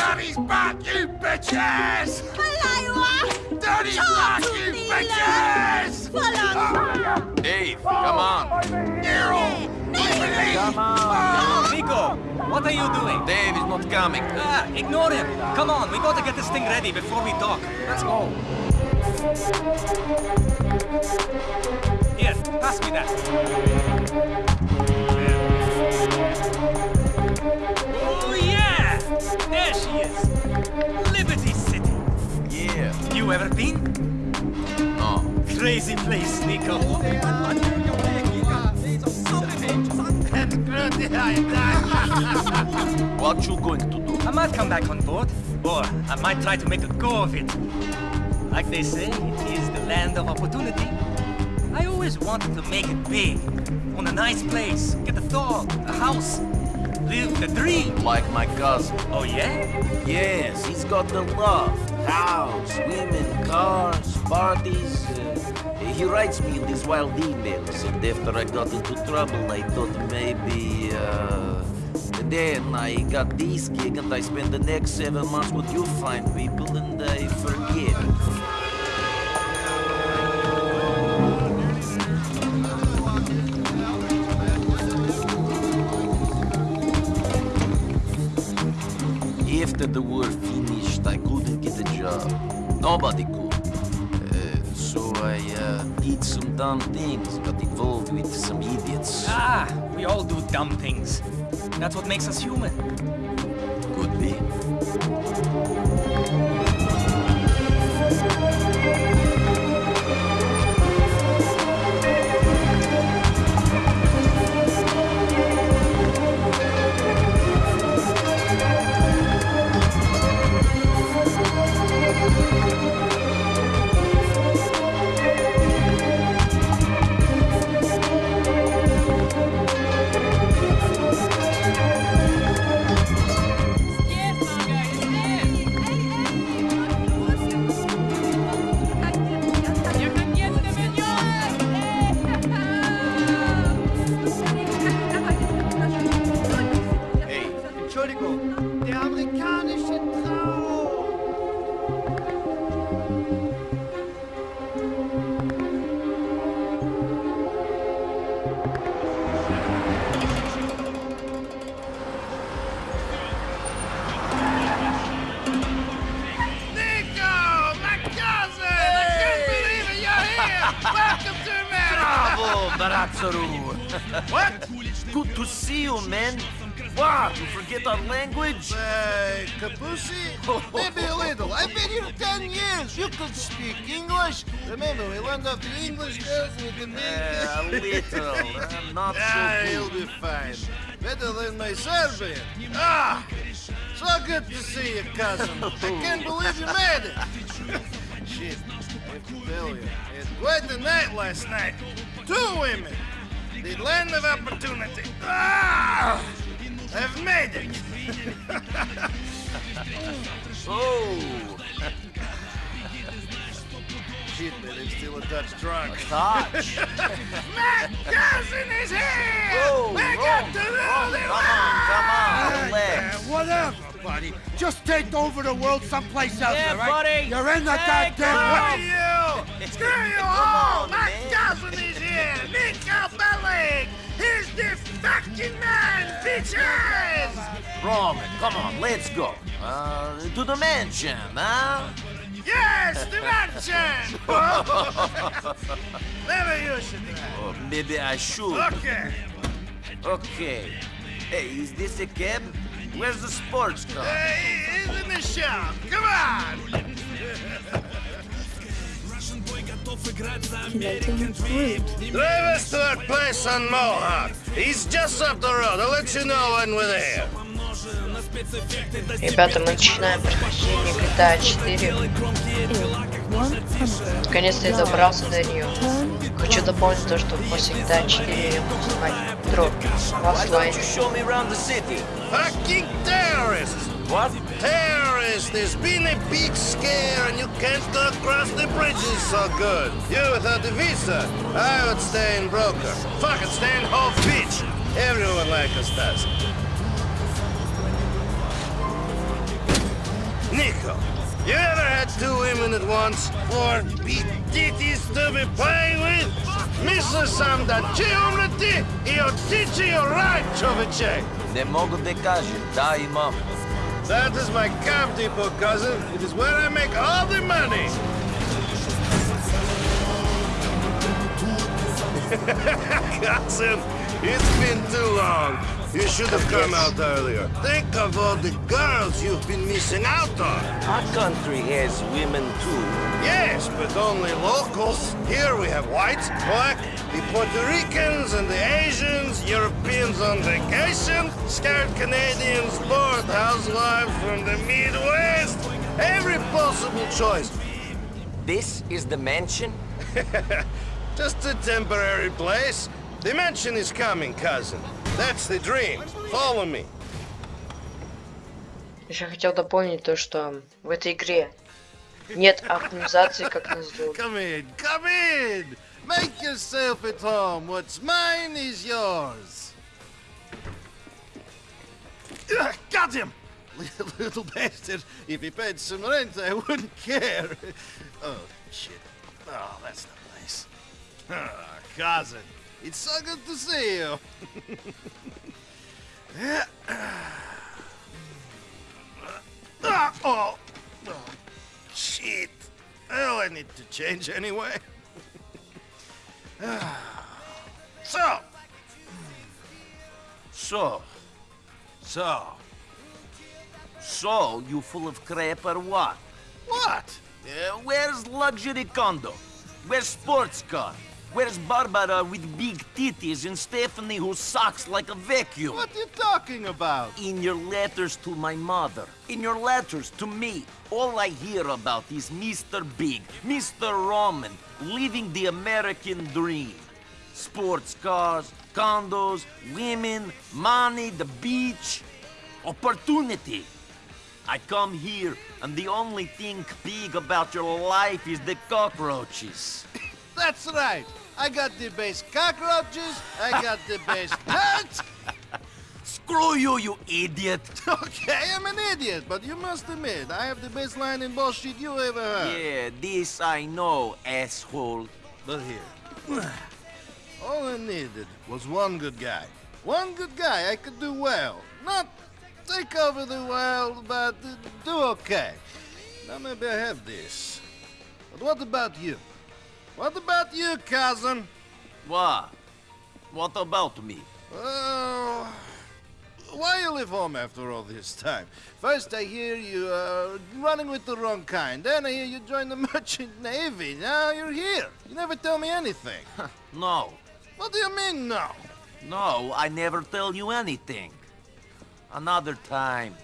Daddy's back, you bitches! Malayo Daddy's back, you bitches! Walang! Dave, come on. Nero! Come on. Niko, what are you doing? Dave is not coming. Ah, ignore him. Come on, we gotta get this thing ready before we dock. Let's go. Here, pass me that. Liberty City. Yeah. You ever been? No. Crazy place, Niko. What you going to do? I might come back on board, or I might try to make a go of it. Like they say, it is the land of opportunity. I always wanted to make it big. Own a nice place, get a dog, a house, live the dream. Like my cousin. Oh yeah? Yes, he's got the love. House, women, cars, parties. Uh, he writes me these wild emails, and after I got into trouble, I thought maybe. Uh, then I got this gig, and I spent the next seven months with you fine people, and I forget. After the war finished, I couldn't get a job. Nobody could. Uh, so I uh, did some dumb things, got involved with some idiots. Ah, we all do dumb things. That's what makes us human. Welcome to America! Bravo, Barazzaru! what? Good to see you, man. What? You forget our language? Uh, Kapusi? Maybe a little. I've been here ten years. You could speak English. Remember, we learned off the English girls in the Uh, a little. I'm not Ah, so he'll be fine. Better than my Serbian. Ah! So good to see you, cousin. I can't believe you made it. Shit, I have to tell you. I had quite a night last night. Two women. The land of opportunity. Ah! I've made it. Oh, Shit, but I'm still a Dutch drunk. touch. My cousin is here! Whoa, we whoa, got to know whoa, Come on, come on, relax. Uh, whatever, buddy. Just take over the world someplace else, Yeah, all right? buddy. You're in the Hey, goddamn Screw way. Screw you all! on, My man. cousin is here! Niko Bellic! He's the fucking man, bitches! Roman, come on, let's go. Uh, to the mansion, huh? Yes, the mansion! Maybe you should. Oh, maybe I should. Okay. Okay. Hey, is this a cab? Where's the sports car? Hey, he's in the shop. Come on! Drive us to our place on Mohawk. He's just up the road. I'll let you know when we're there. Ребята, мы начинаем прохождение GTA 4. Наконец-то я добрался до нее. Хочу дополнить то, что после GTA 4 я буду снимать дроп в Why don't оффлайне. you show me around the city? Fucking terrorists! What? Terrorists! There's been a big scare and you can't go across the bridges so good. You without a visa, I would stay in Broker. Fuck it, stay in Hove Beach. Everyone like us does. Niko, you ever had two women at once? Or be ditties to be playing with? Mrs. сам да ти he'll teach you right, човече! Не мога да кажа. That is my cab depot, cousin. It is where I make all the money. cousin, it's been too long. You should have come out earlier. Think of all the girls you've been missing out on. Our country has women too. Yes, but only locals. Here we have whites, black, the Puerto Ricans and the Asians, Europeans on vacation, scared Canadians, bored housewives from the Midwest. Every possible choice. This is the mansion? Just a temporary place. The mansion is coming, cousin. That's the dream. Follow me. Еще хотел дополнить то, что в этой игре нет оптимизации, как назло. Come in, come in! Make yourself at home. What's mine is yours. Ugh, Got him! Little bastard. If he paid some rent, I wouldn't care. Oh, shit. Oh, that's not nice. Ah, cousin, it's so good to see you. Oh, oh, shit. Well, I need to change anyway. so, So, so, so, you full of crap or what? what? Uh, where's luxury condo? Where's sports car? Where's Barbara with big titties and Stephanie who sucks like a vacuum? What are you talking about? In your letters to my mother, in your letters to me, all I hear about is Mr. Big, Mr. Roman, living the American dream. Sports cars, condos, women, money, the beach, opportunity. I come here, and the only thing big about your life is the cockroaches. That's right. I got the best cockroaches. I got the best nuts. Screw you, you idiot! Okay, I'm an idiot, but you must admit I have the best line in bullshit you ever heard. Yeah, this I know, asshole. But here, all I needed was one good guy. One good guy I could do well. Not take over the world, but uh, do okay. Now maybe I have this. But what about you? What about you, cousin? What? What about me? Oh, why you leave home after all this time? First I hear you uh, running with the wrong kind. Then I hear you join the merchant navy. Now you're here. You never tell me anything. No. what do you mean, no? No, I never tell you anything. Another time.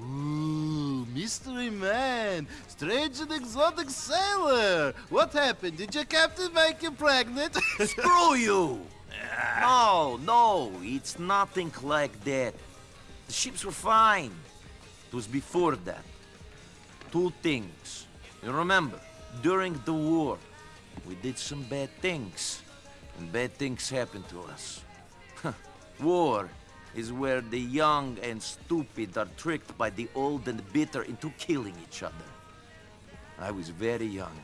Ooh, mystery man, strange and exotic sailor. What happened? Did your captain make you pregnant? Screw you! Ah. No, no, it's nothing like that. The ships were fine. It was before that. Two things. You remember, during the war, we did some bad things. And bad things happened to us. war is where the young and stupid are tricked by the old and bitter into killing each other. I was very young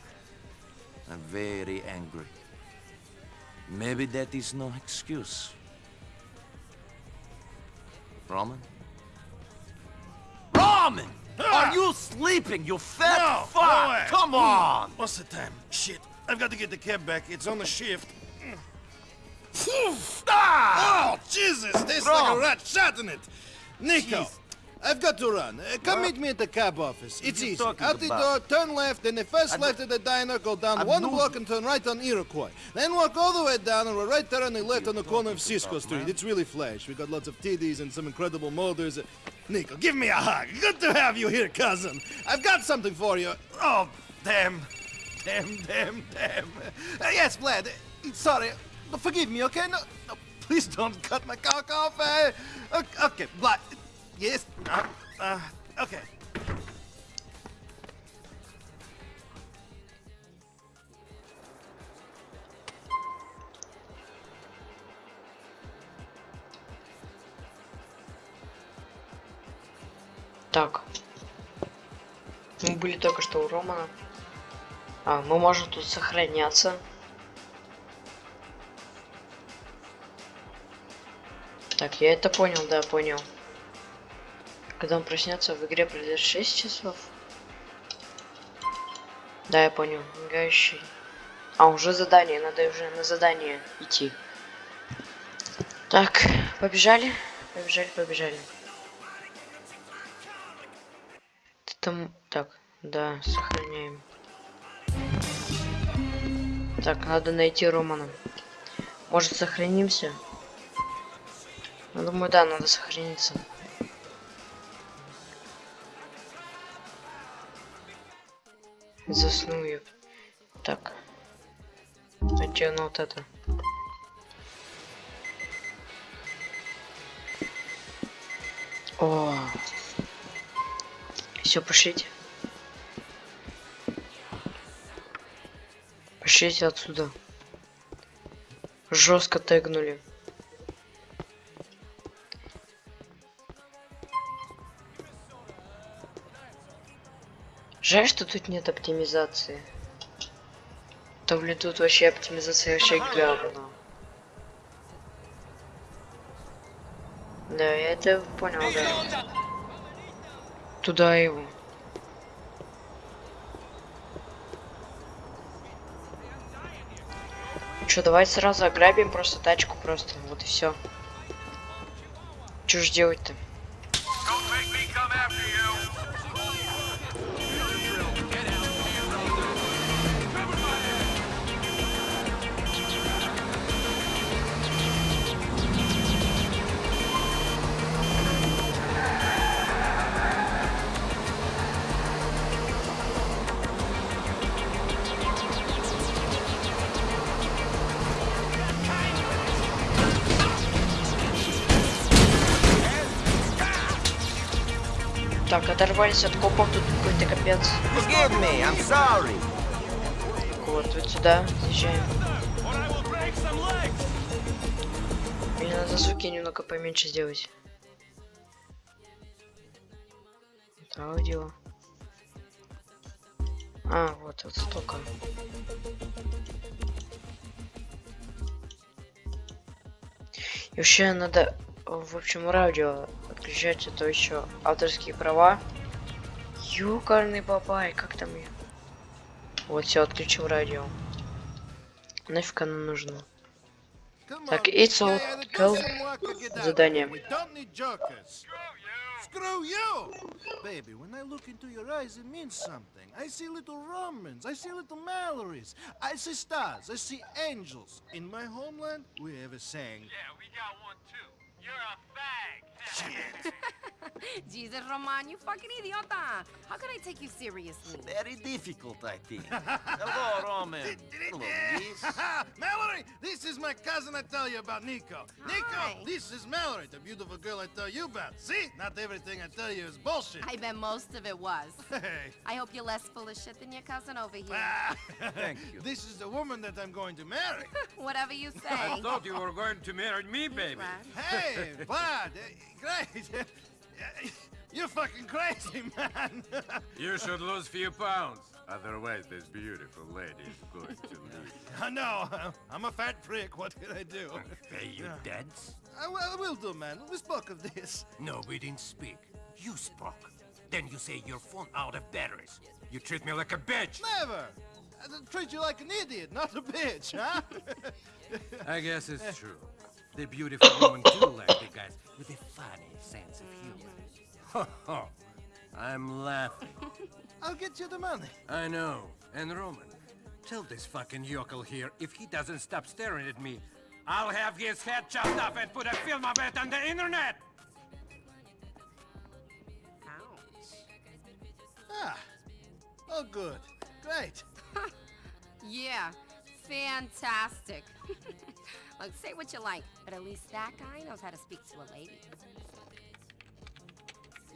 and very angry. Maybe that is no excuse. Roman? Roman! Are you sleeping, you fat No, fuck? no. Come on! What's the time? Shit, I've got to get the cab back. It's on the shift. Ah! Oh, Jesus! Tastes like a rat shot in it. Niko, Jeez. I've got to run. Uh, come What? meet me at the cab office. It's easy. Out the about? door, turn left, then the first I left at the diner, go down I one block and turn right on Iroquois. Then walk all the way down, and we're right there on the left on the corner of Cisco Street. It's really flash. We got lots of TDs and some incredible. Uh, Niko, give me a hug. Good to have you here, cousin. I've got something for you. Oh, damn. Damn, damn, damn. Uh, yes, Vlad. sorry. Forgive me, okay? No, no, please don't cut my cock off. Uh, okay, Vlad. Yes. Uh, uh, okay. Так. Мы были только что у Романа. А, мы можем тут сохраняться. Так, я это понял, да, понял. Когда он проснется, в игре пройдет 6 часов. Да, я понял. Мигающий. А, уже задание, надо уже на задание идти. Так, побежали. Побежали, побежали. Ты там... Так, да, сохраняем. Так, надо найти Романа. Может, сохранимся? Ну, думаю, да, надо сохраниться. Засну я. Так. Натяну вот это. О. Все, пошлите. Пошлите отсюда. Жестко тегнули. Жаль, что тут нет оптимизации. То блин, тут вообще оптимизация вообще говно. Да, я это понял, да. Туда его. Что, давайте сразу ограбим просто тачку просто. Вот и все. Что ж делать-то? Так, оторвались от копов, тут какой-то капец. Вот, вот сюда съезжаем. Мне надо звуки немного поменьше сделать. Это аудио. А, вот, вот столько. И вообще надо, в общем, радио отключать, это еще авторские права. Юкарный бабай, как там ее? Вот, все, отключил радио. Нафиг оно нужно? Так, it's all go. Задание. Screw you! Baby, when I look into your eyes, it means something. I see little Romans, I see little Mallorys, I see stars, I see angels. In my homeland, we have a saying. Yeah, we got one too. You're a fag. Jesus, Roman, you fucking idiota. How can I take you seriously? Very difficult, I think. Hello, Roman. Hello, Liz. Mallory, this is my cousin I tell you about, Niko. Hi. Niko, this is Mallory, the beautiful girl I tell you about. See? Not everything I tell you is bullshit. I bet most of it was. Hey. I hope you're less full of shit than your cousin over here. Ah. Thank you. This is the woman that I'm going to marry. Whatever you say. I thought you were going to marry me, baby. Right. Hey, Vlad, eh, great. You're fucking crazy, man. You should lose a few pounds. Otherwise, this beautiful lady is going to leave. I know. I'm a fat prick. What can I do? Pay you debts? I will, I will do, man. We spoke of this. No, we didn't speak. You spoke. Then you say your phone out of batteries. You treat me like a bitch. Never. I treat you like an idiot, not a bitch, huh? I guess it's true. The beautiful woman do like the guys with a funny sense of humor. Ho ho. I'm laughing. I'll get you the money. I know. And Roman, tell this fucking yokel here if he doesn't stop staring at me, I'll have his head chopped off and put a film of it on the internet. Ouch. Ah. Oh, good. Great. Yeah, fantastic. Look, say what you like, but at least that guy knows how to speak to a lady.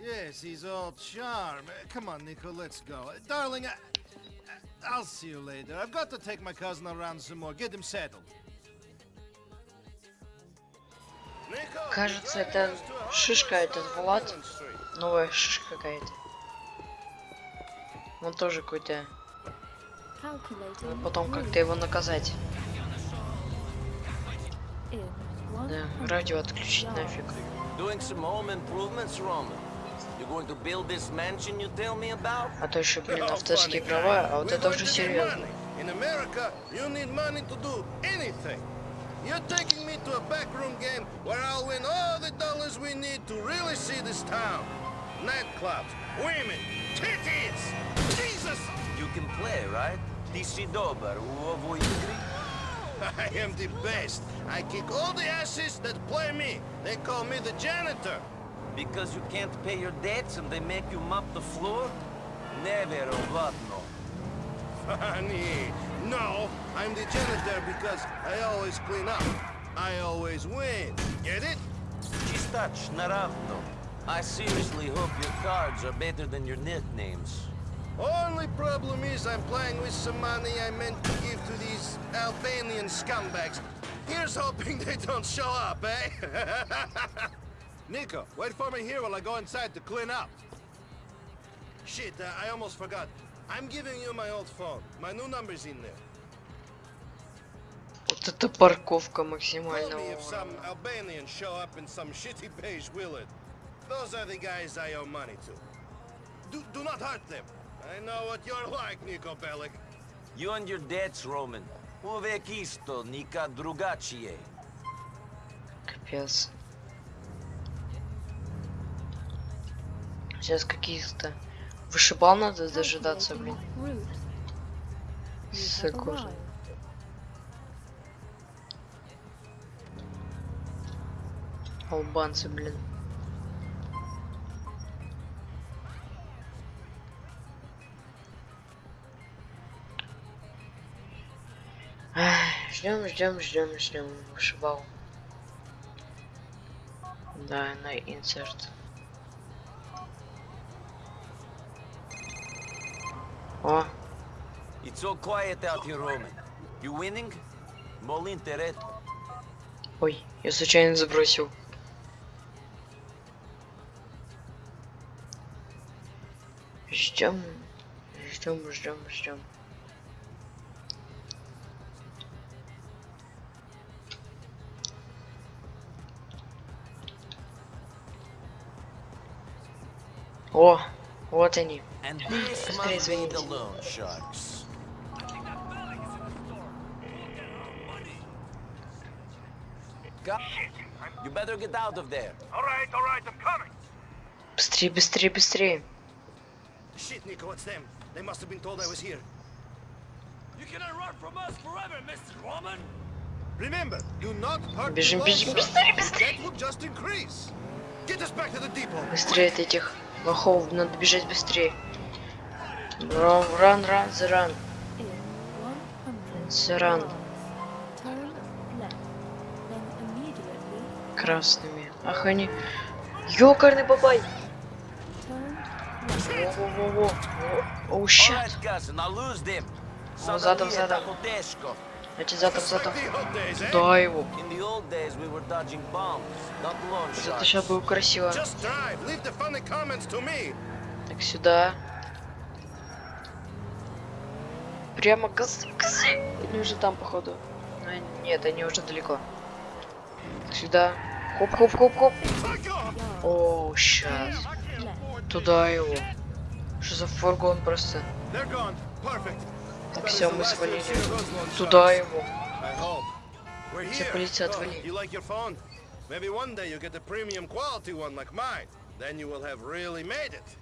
Yes, he's all charm. Uh, Come on, Nico, let's go. Uh, Darling, I, I'll see you later. I've got to take my cousin around some more. Get him settled. Кажется, это шишка, этот Влад. Новая шишка какая-то. Он тоже какой-то... Потом как-то его наказать. You tell me about? А то еще, блин, Oh, авторские права, а вот это уже серьезно. In America, you need money to do anything. You're taking me to a backroom game where I'll win all the dollars we need to really see this town. Nightclubs, women, titties. Jesus! You can play, right? Ти си добър, убаво игри. I am the best. I kick all the asses that play me. They call me the janitor. Because you can't pay your debts and they make you mop the floor? Невероятно. Funny. No, I'm the janitor because I always clean up. I always win. Get it? Чистач, наравно. I seriously hope your cards are better than your nicknames. Only problem is I'm playing with some money I meant to give to these Albanian scumbags. Here's hoping they don't show up, eh? Niko, wait for me here while I go inside to clean up. Shit, uh, I almost forgot. I'm giving you my old phone. My new number's in there. Вот это парковка максимального. Those are the guys I owe money to. Do, do not hurt them. I know what you're like, Nico Bellic. You and your debts, Roman. Uvek isto, nikad drugačije. Капец. Сейчас каких-то вышибал надо дожидаться, блин. Arrived. Албанцы, блин. Ждем, ждем, ждем, ждем. Вышибал. Да, на инсерт. О, It's all quiet out here, Roman. You winning? Мол интерес. ой, я случайно забросил. Ждем, ждем, ждем, ждем. О, вот они. Быстрее звоните. Быстрее, быстрее, быстрее. Shit, Nico, it's them. They must have been told I was here. You cannot run from us forever, Mr. Roman. Remember, do not hurt Бежим, the бежим, быстрее, быстрее. That will just increase. Get us back to the depot. Быстрее от этих Лохов, надо бежать быстрее. Ран, ран, ран, заран. Заран. Красными. Ах, они... Ёкарный бабай! Во-во-во-во. О, щит. Задом, задом. Эти зато зато. Да его. Зато сейчас было красиво. Так, сюда. Прямо газ... Они уже там, походу. Но нет, они уже далеко. Так, сюда. Хоп-хоп-хоп-хоп. О, сейчас. Туда его. Что за фургон просто? Так, все, мы свалили. Туда его. Все, полиция, Oh, отвали. Maybe one day you get a premium quality one like mine. Then you will have really made it.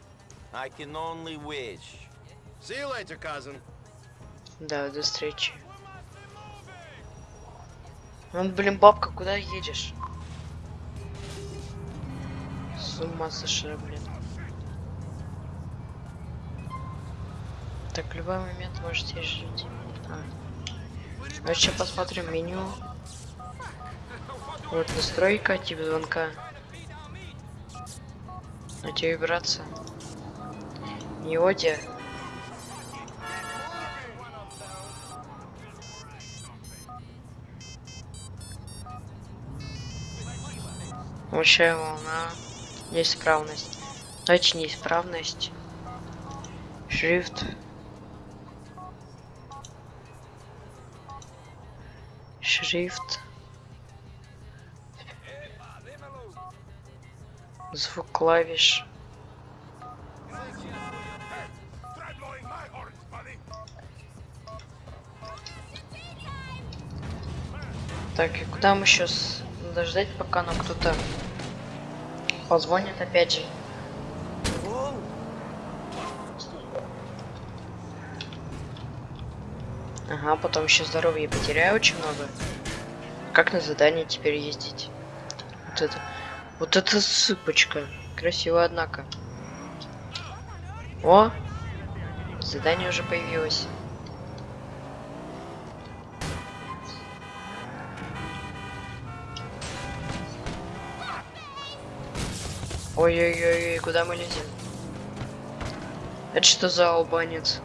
I can only wish. See you later, cousin. Да, до встречи. Ну, блин, бабка, куда едешь? С ума сошла, блин. Так, в любой момент можете жить. А. Ну, сейчас посмотрим меню. Вот настройка, тип звонка. А тебе вибрация. Неодия. Общая волна. Неисправность. Точнее, неисправность. Шрифт. Шрифт. Звук клавиш. Так, и куда мы сейчас? Надо ждать, пока нам кто-то позвонит опять же. Ага, потом еще здоровье потеряю очень много. Как на задание теперь ездить? Вот это. Вот это сыпочка. Красиво, однако. О! Задание уже появилось. Ой-ой-ой, куда мы лезем? Это что за албанец?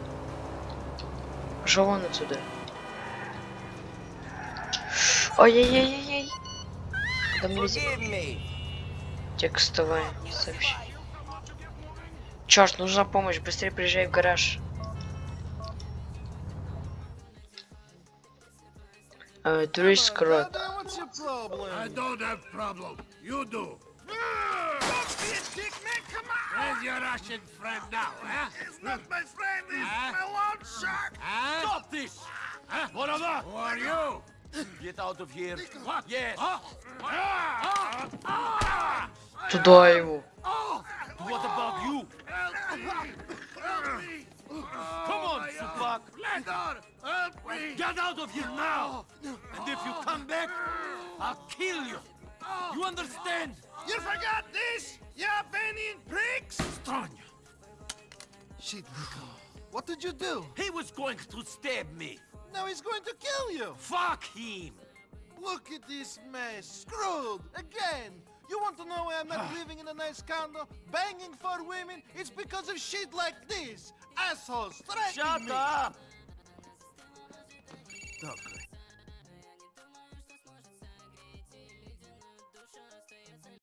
Пошел он отсюда. Ой-ой-ой-ой. Куда мы лезем? Текстовое сообщение. Черт, нужна помощь, быстрее приезжай в гараж. What's your problem? I don't have problem. You do. Don't be a dick, man. Come on. Where's your Russian friend now, huh? It's not my friend. It's Huh? my loan shark. Huh? Stop this! Huh? What of that? Who are you? Get out of here. What? Yes. Huh? Ah! Ah! Туда его. What about you? Help me! Come on, Supak. Landor, help me! Get out of here now! And if you come back, I'll kill you. You understand? You forgot this? You Albanian pricks? Stranya. Shit, Niko. What did you do? He was going to stab me. Now he's going to kill you. Fuck him. Look at this mess. Screwed. Again. You want to know why I'm not living in a nice condo, banging for women? It's because of shit like this. Assholes threatening Shut me. up!